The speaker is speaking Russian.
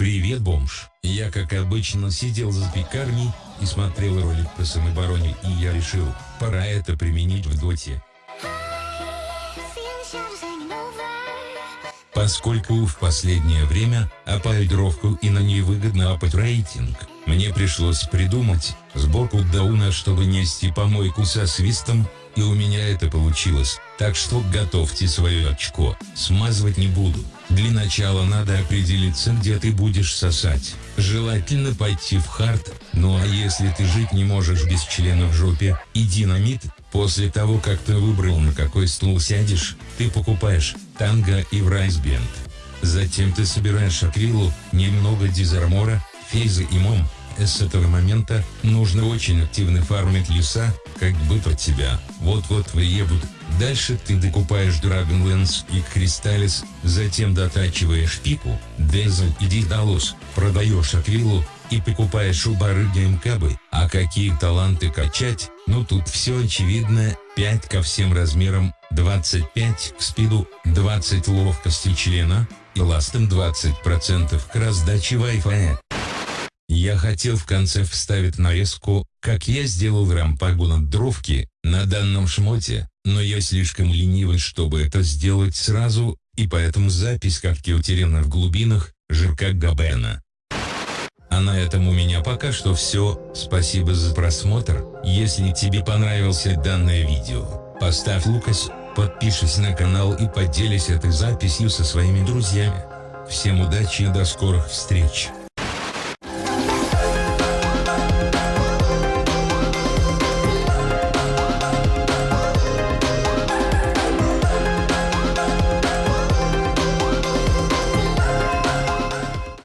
Привет, бомж. Я, как обычно, сидел за пекарней и смотрел ролик по самообороне, и я решил, пора это применить в доте. Поскольку в последнее время апаю дровку и на ней выгодно апать рейтинг, мне пришлось придумать сборку дауна, чтобы нести помойку со свистом, и у меня это получилось, так что готовьте свое очко, смазывать не буду. Для начала надо определиться, где ты будешь сосать. Желательно пойти в хард, ну а если ты жить не можешь без члена в жопе, и динамит, после того как ты выбрал на какой стул сядешь, ты покупаешь танго и врайсбенд. Затем ты собираешь акрилу, немного дизармора, фейза и мом, с этого момента нужно очень активно фармить леса, как бы под тебя, вот-вот выебут. Дальше ты докупаешь Dragonlance и Crystallis, затем дотачиваешь пику, Дезель и Дидалус, продаешь Аквилу, и покупаешь у барыги МКБ. Какие таланты качать? Ну тут все очевидно, 5 ко всем размерам, 25 к спиду, 20 ловкости члена, и ластом 20% к раздаче Wi-Fi. Я хотел в конце вставить нарезку, как я сделал рампагу над дровки, на данном шмоте, но я слишком ленивый, чтобы это сделать сразу, и поэтому запись как утеряна в глубинах, ЖК Габена. А на этом у меня пока что все, спасибо за просмотр, если тебе понравился данное видео, поставь лукас, подпишись на канал и поделись этой записью со своими друзьями. Всем удачи и до скорых встреч!